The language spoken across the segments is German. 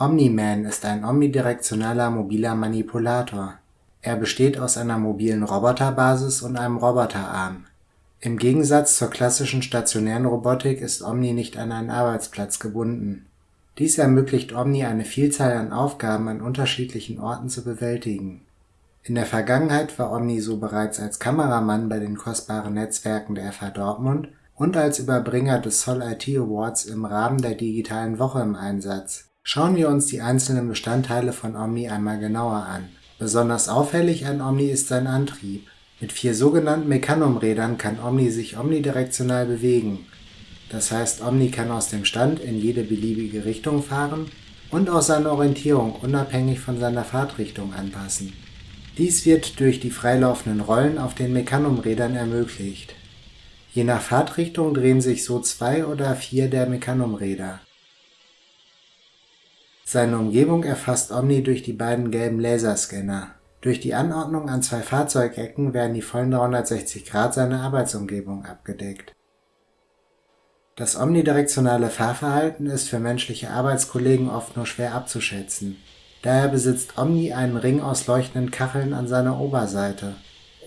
Omni-Man ist ein omnidirektionaler mobiler Manipulator. Er besteht aus einer mobilen Roboterbasis und einem Roboterarm. Im Gegensatz zur klassischen stationären Robotik ist Omni nicht an einen Arbeitsplatz gebunden. Dies ermöglicht Omni eine Vielzahl an Aufgaben an unterschiedlichen Orten zu bewältigen. In der Vergangenheit war Omni so bereits als Kameramann bei den kostbaren Netzwerken der FH Dortmund und als Überbringer des Sol IT Awards im Rahmen der Digitalen Woche im Einsatz. Schauen wir uns die einzelnen Bestandteile von Omni einmal genauer an. Besonders auffällig an Omni ist sein Antrieb. Mit vier sogenannten Mecanum-Rädern kann Omni sich omnidirektional bewegen. Das heißt, Omni kann aus dem Stand in jede beliebige Richtung fahren und auch seine Orientierung unabhängig von seiner Fahrtrichtung anpassen. Dies wird durch die freilaufenden Rollen auf den Mecanum-Rädern ermöglicht. Je nach Fahrtrichtung drehen sich so zwei oder vier der Mecanum-Räder. Seine Umgebung erfasst Omni durch die beiden gelben Laserscanner. Durch die Anordnung an zwei Fahrzeugecken werden die vollen 360 Grad seiner Arbeitsumgebung abgedeckt. Das omnidirektionale Fahrverhalten ist für menschliche Arbeitskollegen oft nur schwer abzuschätzen. Daher besitzt Omni einen Ring aus leuchtenden Kacheln an seiner Oberseite.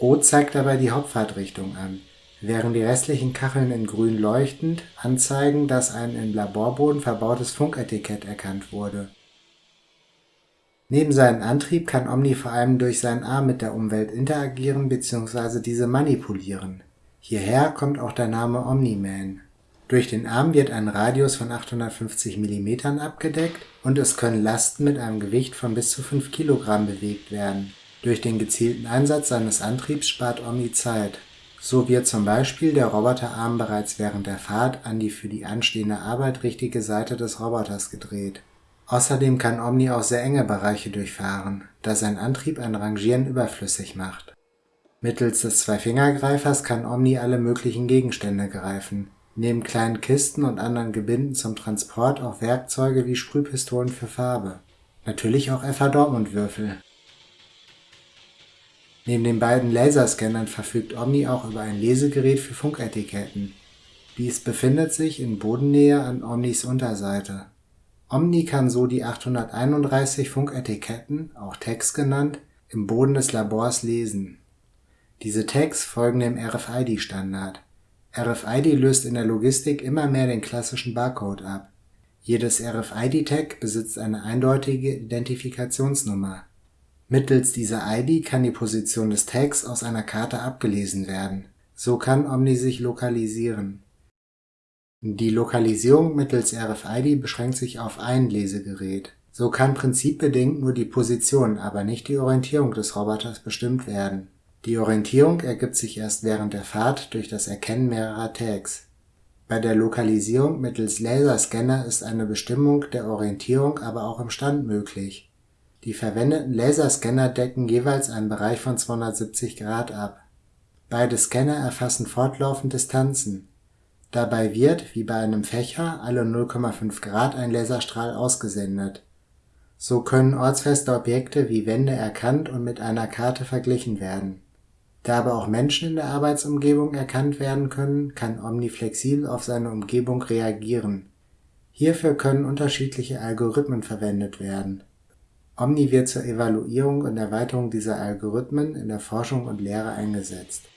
Rot zeigt dabei die Hauptfahrtrichtung an, während die restlichen Kacheln in grün leuchtend anzeigen, dass ein im Laborboden verbautes Funketikett erkannt wurde. Neben seinem Antrieb kann Omni vor allem durch seinen Arm mit der Umwelt interagieren bzw. diese manipulieren. Hierher kommt auch der Name Omni-Man. Durch den Arm wird ein Radius von 850 mm abgedeckt und es können Lasten mit einem Gewicht von bis zu 5 kg bewegt werden. Durch den gezielten Einsatz seines Antriebs spart Omni Zeit. So wird zum Beispiel der Roboterarm bereits während der Fahrt an die für die anstehende Arbeit richtige Seite des Roboters gedreht. Außerdem kann Omni auch sehr enge Bereiche durchfahren, da sein Antrieb ein Rangieren überflüssig macht. Mittels des Zwei-Finger-Greifers kann Omni alle möglichen Gegenstände greifen Neben kleinen Kisten und anderen Gebinden zum Transport auch Werkzeuge wie Sprühpistolen für Farbe. Natürlich auch FH Dortmund Würfel. Neben den beiden Laserscannern verfügt Omni auch über ein Lesegerät für Funketiketten. Dies befindet sich in Bodennähe an Omnis Unterseite. Omni kann so die 831 Funketiketten, auch Tags genannt, im Boden des Labors lesen. Diese Tags folgen dem RFID-Standard RFID löst in der Logistik immer mehr den klassischen Barcode ab. Jedes RFID-Tag besitzt eine eindeutige Identifikationsnummer. Mittels dieser ID kann die Position des Tags aus einer Karte abgelesen werden. So kann Omni sich lokalisieren. Die Lokalisierung mittels RFID beschränkt sich auf ein Lesegerät. So kann prinzipbedingt nur die Position, aber nicht die Orientierung des Roboters bestimmt werden die Orientierung ergibt sich erst während der Fahrt durch das Erkennen mehrerer Tags. Bei der Lokalisierung mittels Laserscanner ist eine Bestimmung der Orientierung aber auch im Stand möglich. Die verwendeten Laserscanner decken jeweils einen Bereich von 270 Grad ab. Beide Scanner erfassen fortlaufend Distanzen. Dabei wird, wie bei einem Fächer, alle 0,5 Grad ein Laserstrahl ausgesendet. So können ortsfeste Objekte wie Wände erkannt und mit einer Karte verglichen werden da aber auch Menschen in der Arbeitsumgebung erkannt werden können, kann Omni flexibel auf seine Umgebung reagieren. Hierfür können unterschiedliche Algorithmen verwendet werden. Omni wird zur Evaluierung und Erweiterung dieser Algorithmen in der Forschung und Lehre eingesetzt